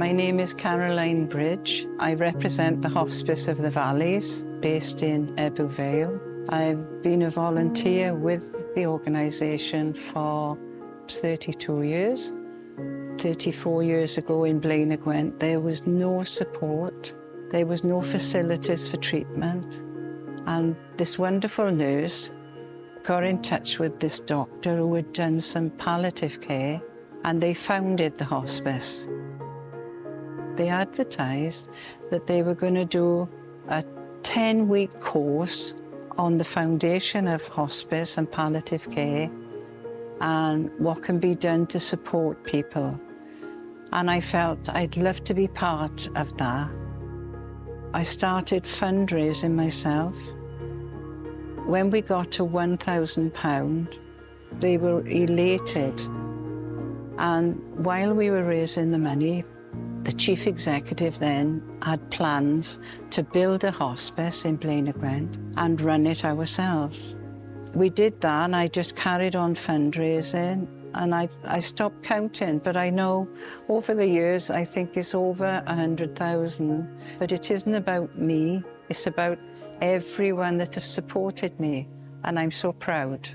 My name is Caroline Bridge. I represent the Hospice of the Valleys, based in Ebbw Vale. I've been a volunteer with the organisation for 32 years. 34 years ago in Blaenau Gwent, there was no support, there was no facilities for treatment. And this wonderful nurse got in touch with this doctor who had done some palliative care and they founded the hospice. They advertised that they were going to do a 10-week course on the foundation of hospice and palliative care and what can be done to support people. And I felt I'd love to be part of that. I started fundraising myself when we got to £1,000, they were elated. And while we were raising the money, the chief executive then had plans to build a hospice in Blaenau Gwent and run it ourselves. We did that and I just carried on fundraising and I, I stopped counting, but I know over the years, I think it's over 100,000. But it isn't about me, it's about everyone that have supported me, and I'm so proud.